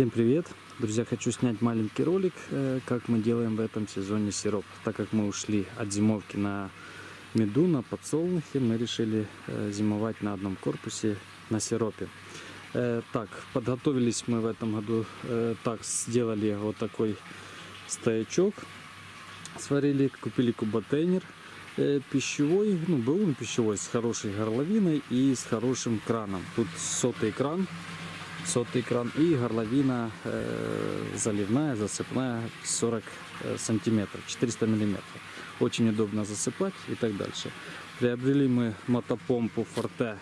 Всем привет! Друзья, хочу снять маленький ролик, э, как мы делаем в этом сезоне сироп. Так как мы ушли от зимовки на меду, на подсолнухе, мы решили э, зимовать на одном корпусе на сиропе. Э, так, подготовились мы в этом году, так, сделали вот такой стоячок, сварили, купили куботейнер пищевой, ну, был он пищевой, с хорошей горловиной и с хорошим краном. Тут сотый кран, сотый кран и горловина э, заливная, засыпная 40 э, сантиметров, 400 миллиметров. Очень удобно засыпать и так дальше. Приобрели мы мотопомпу Forte,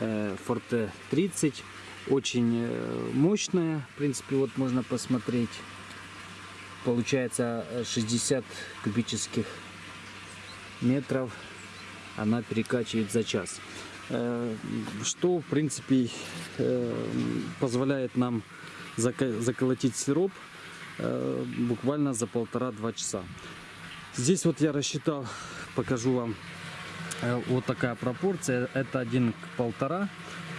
э, Forte 30, очень э, мощная, в принципе, вот можно посмотреть. Получается 60 кубических метров она перекачивает за час. Э, что в принципе э, позволяет нам заколотить сироп э, буквально за полтора-два часа. Здесь вот я рассчитал, покажу вам, вот такая пропорция, это один к полтора,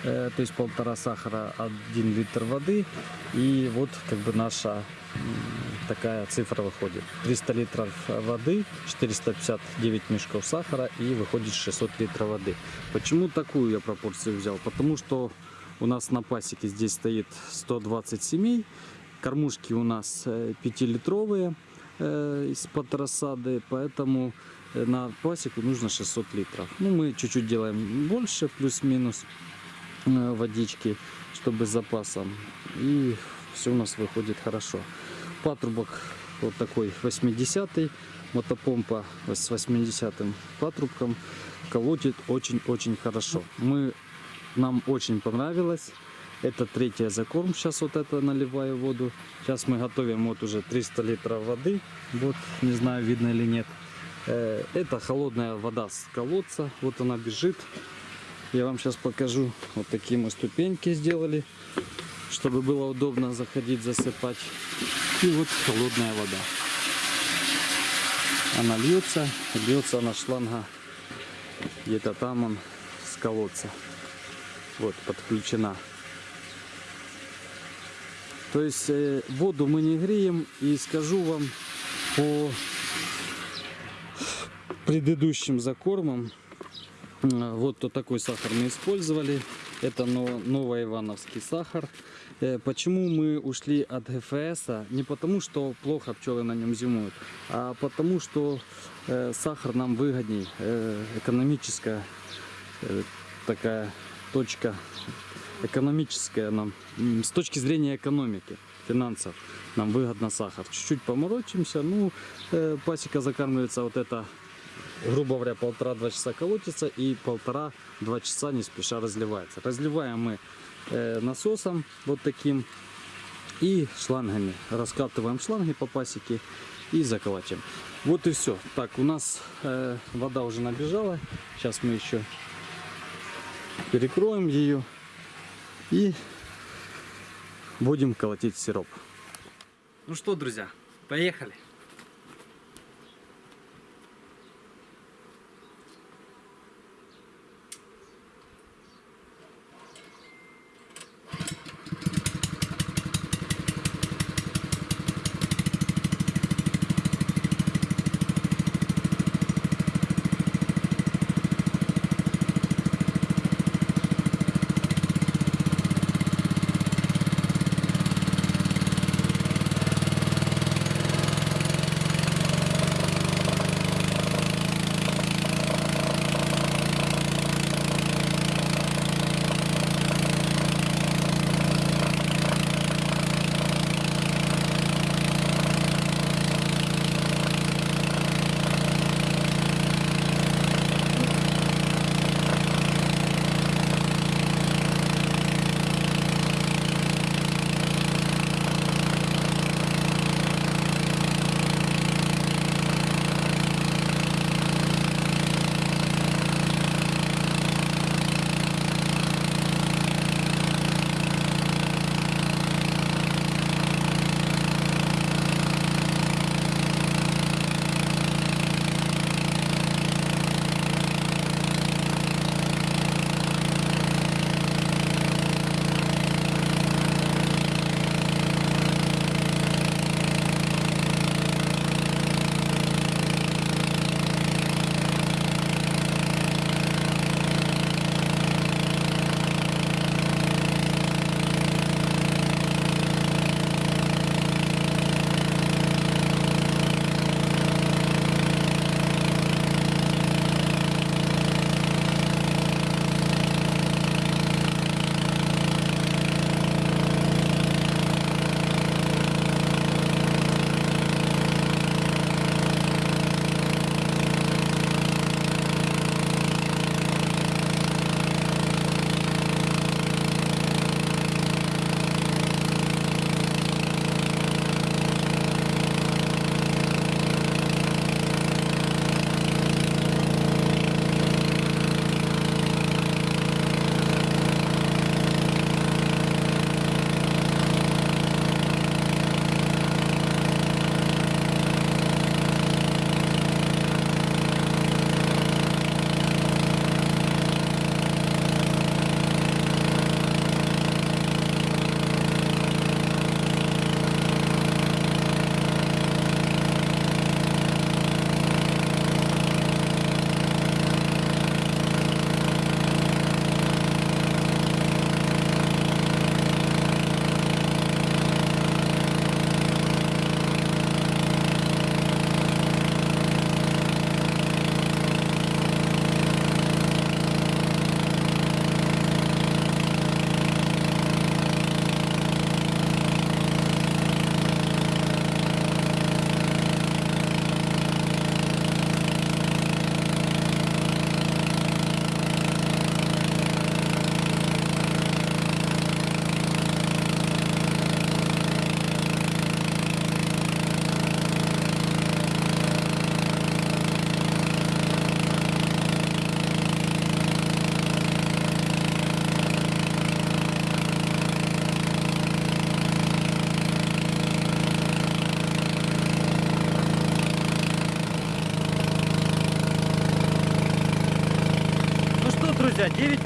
то есть полтора сахара, один литр воды и вот как бы наша такая цифра выходит. 300 литров воды, 459 мешков сахара и выходит 600 литров воды. Почему такую я пропорцию взял? Потому что у нас на пасеке здесь стоит 120 семей. Кормушки у нас 5-литровые э, из-под рассады, поэтому э, на пасеку нужно 600 литров. Ну, мы чуть-чуть делаем больше, плюс-минус э, водички, чтобы с запасом. И все у нас выходит хорошо патрубок вот такой 80-й, мотопомпа с 80-м патрубком колотит очень-очень хорошо. Мы, нам очень понравилось. Это третья закорм. Сейчас вот это наливаю воду. Сейчас мы готовим вот уже 300 литров воды. Вот, не знаю, видно или нет. Э, это холодная вода с колодца. Вот она бежит. Я вам сейчас покажу. Вот такие мы ступеньки сделали, чтобы было удобно заходить, засыпать. И вот холодная вода. Она льется, льется она шланга где-то там он с колодца. Вот, подключена. То есть э, воду мы не греем. И скажу вам по предыдущим закормам. Э, вот то такой сахар мы использовали. Это новый ивановский сахар. Э, почему мы ушли от ГФС? Не потому, что плохо пчелы на нем зимуют, а потому, что э, сахар нам выгодней. Э, экономическая такая точка, экономическая нам, с точки зрения экономики, финансов, нам выгодно сахар. Чуть-чуть поморочимся, ну, пасека закармливается вот это грубо говоря, полтора-два часа колотится и полтора-два часа не спеша разливается. Разливаем мы Э, насосом вот таким и шлангами. Раскатываем шланги по пасеке и заколачиваем. Вот и все. Так, у нас э, вода уже набежала. Сейчас мы еще перекроем ее и будем колотить сироп. Ну что, друзья, поехали.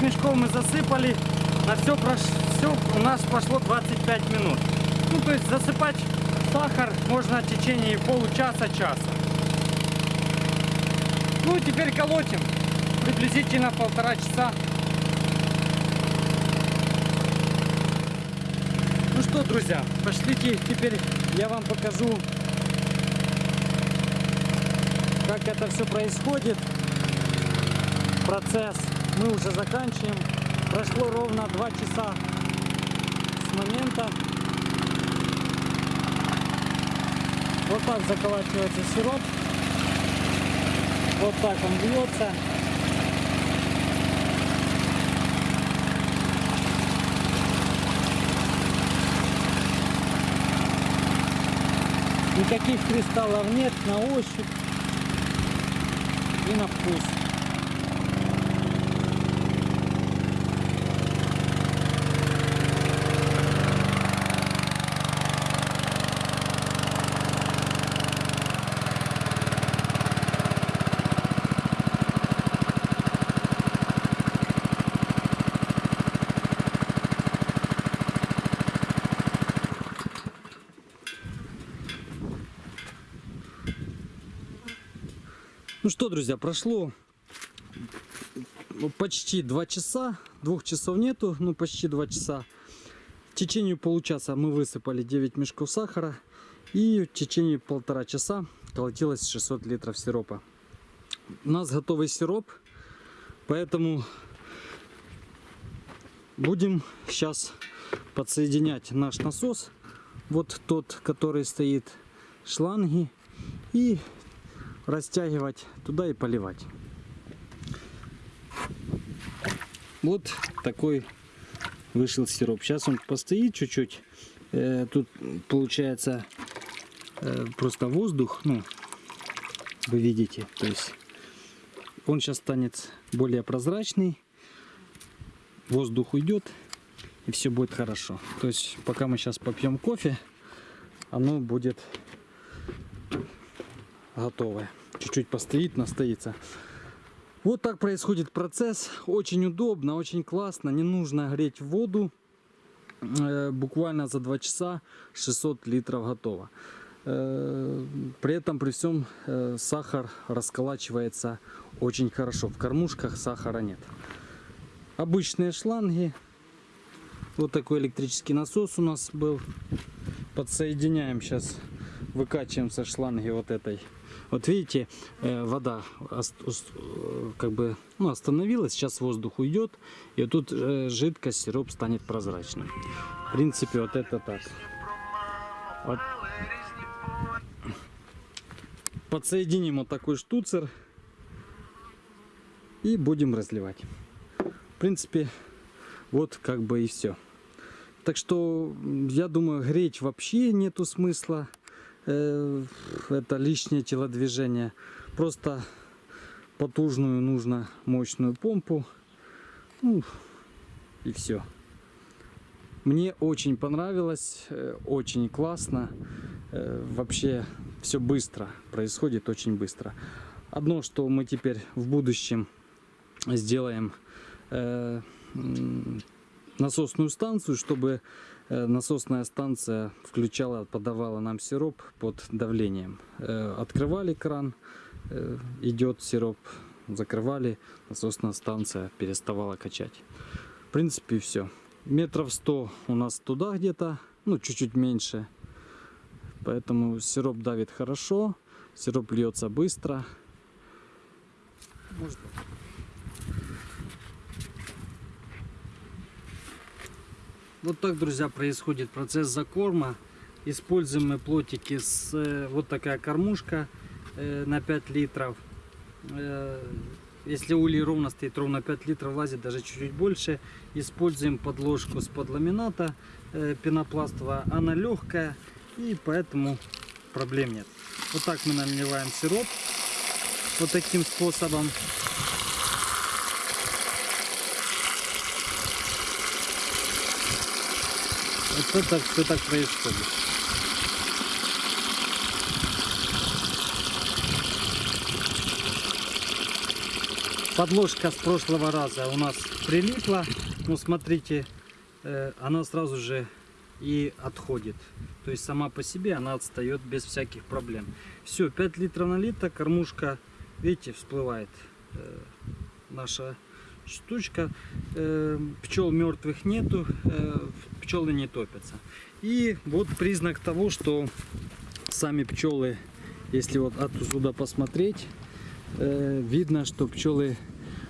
Друзья, 9 мешков мы засыпали. На все, прош... у нас пошло 25 минут. Ну, то есть засыпать сахар можно в течение получаса-часа. Ну, теперь колотим. Приблизительно полтора часа. Ну что, друзья, пошлите теперь я вам покажу, как это все происходит. Процесс мы уже заканчиваем. Прошло ровно 2 часа с момента. Вот так заколачивается сироп. Вот так он бьется. Никаких кристаллов нет на ощупь и на вкус. Ну что, друзья, прошло ну, почти два часа. Двух часов нету, ну почти два часа. В течение получаса мы высыпали 9 мешков сахара. И в течение полтора часа колотилось 600 литров сиропа. У нас готовый сироп, поэтому будем сейчас подсоединять наш насос. Вот тот, который стоит шланги. И растягивать туда и поливать. Вот такой вышел сироп. Сейчас он постоит чуть-чуть. Э, тут получается э, просто воздух, ну, вы видите, то есть он сейчас станет более прозрачный, воздух уйдет и все будет хорошо. То есть пока мы сейчас попьем кофе, оно будет готовое чуть-чуть постоит, настоится. Вот так происходит процесс. Очень удобно, очень классно. Не нужно греть воду. Э, буквально за 2 часа 600 литров готово. Э, при этом, при всем, э, сахар расколачивается очень хорошо. В кормушках сахара нет. Обычные шланги. Вот такой электрический насос у нас был. Подсоединяем сейчас, выкачиваем со шланги вот этой вот видите, э, вода как бы ну, остановилась, сейчас воздух уйдет, и тут э, жидкость, сироп станет прозрачным. В принципе, вот это так. Вот. Подсоединим вот такой штуцер и будем разливать. В принципе, вот как бы и все. Так что, я думаю, греть вообще нету смысла. Э, это лишнее телодвижение. Просто потужную нужно мощную помпу. Ну, и все. Мне очень понравилось, э, очень классно. Э, вообще все быстро происходит, очень быстро. Одно, что мы теперь в будущем сделаем насосную станцию, чтобы насосная станция включала, подавала нам сироп под давлением. Э, открывали кран, э, идет сироп, закрывали, насосная станция переставала качать. В принципе, все. Метров 100 у нас туда где-то, ну, чуть-чуть меньше. Поэтому сироп давит хорошо, сироп льется быстро. Может... Вот так, друзья, происходит процесс закорма. Используем мы плотики с э, вот такая кормушка э, на 5 литров. Э, если улей ровно стоит, ровно 5 литров влазит, даже чуть-чуть больше. Используем подложку с подламината пенопластовая. Она легкая и поэтому проблем нет. Вот так мы наливаем сироп. Вот таким способом. Вот это все так происходит. подложка с прошлого раза у нас прилипла. Ну, смотрите, э, она сразу же и отходит. То есть сама по себе она отстает без всяких проблем. Все, 5 литров налито, кормушка, видите, всплывает э, наша штучка. Э, пчел мертвых нету, э, пчелы не топятся. И вот признак того, что сами пчелы, если вот отсюда посмотреть, э, видно, что пчелы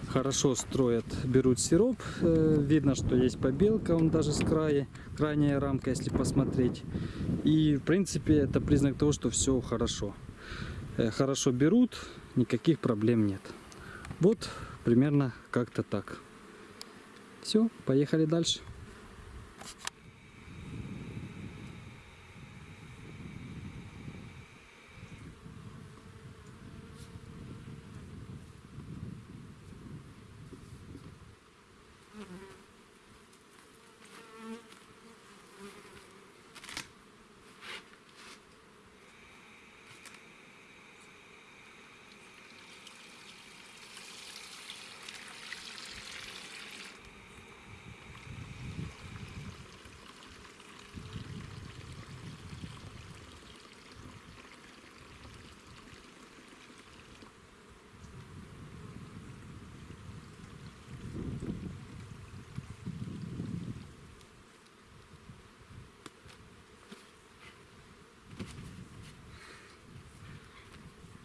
хорошо строят, берут сироп. Видно, что есть побелка, он даже с края, крайняя рамка, если посмотреть. И, в принципе, это признак того, что все хорошо. Хорошо берут, никаких проблем нет. Вот примерно как-то так. Все, поехали дальше.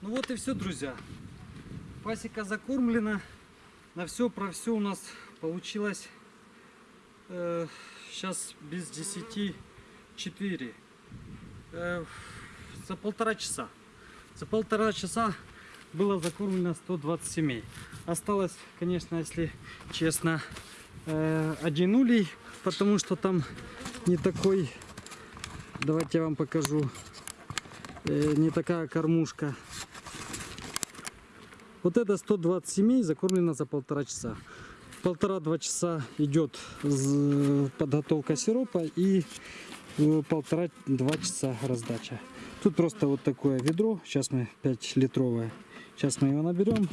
Ну вот и все, друзья. Пасека закормлена. На все про все у нас получилось э, сейчас без 10 4. Э, за полтора часа. За полтора часа было закормлено 120 семей. Осталось, конечно, если честно, э, один улей, потому что там не такой, давайте я вам покажу, э, не такая кормушка. Вот это 120 семей закормлено за полтора часа. Полтора-два часа идет подготовка сиропа и э, полтора-два часа раздача. Тут просто вот такое ведро, сейчас мы 5 литровое. Сейчас мы его наберем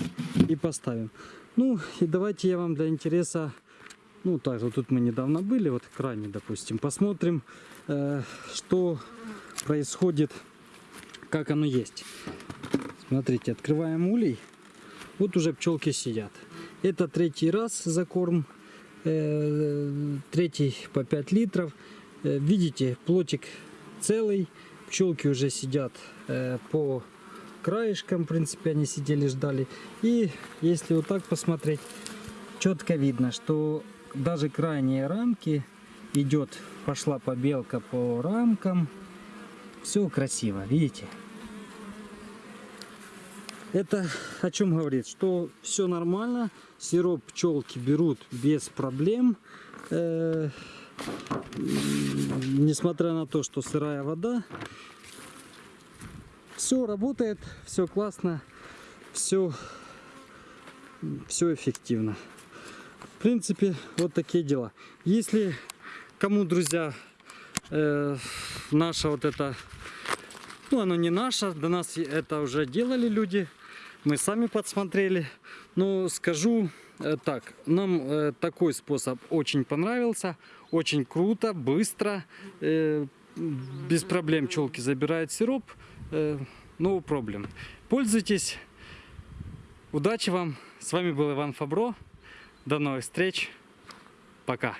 и поставим. Ну и давайте я вам для интереса, ну так вот тут мы недавно были, вот в кране, допустим, посмотрим, э, что происходит, как оно есть. Смотрите, открываем улей. Вот уже пчелки сидят. Это третий раз закорм. э, Третий по 5 литров. Э, Видите, плотик целый. Пчелки уже сидят э, по краешкам. В принципе, они сидели, ждали. И если вот так посмотреть, четко видно, что даже крайние рамки идет, пошла побелка по рамкам. Все красиво, видите? Это о чем говорит? Что все нормально, сироп пчелки берут без проблем. Э, несмотря на то, что сырая вода, все работает, все классно, все, все эффективно. В принципе, вот такие дела. Если кому, друзья, э, наша вот эта ну, оно не наше, до нас это уже делали люди, мы сами подсмотрели. Но скажу э, так, нам э, такой способ очень понравился, очень круто, быстро, э, без проблем пчелки забирают сироп, no problem. Пользуйтесь, удачи вам, с вами был Иван Фабро, до новых встреч, пока.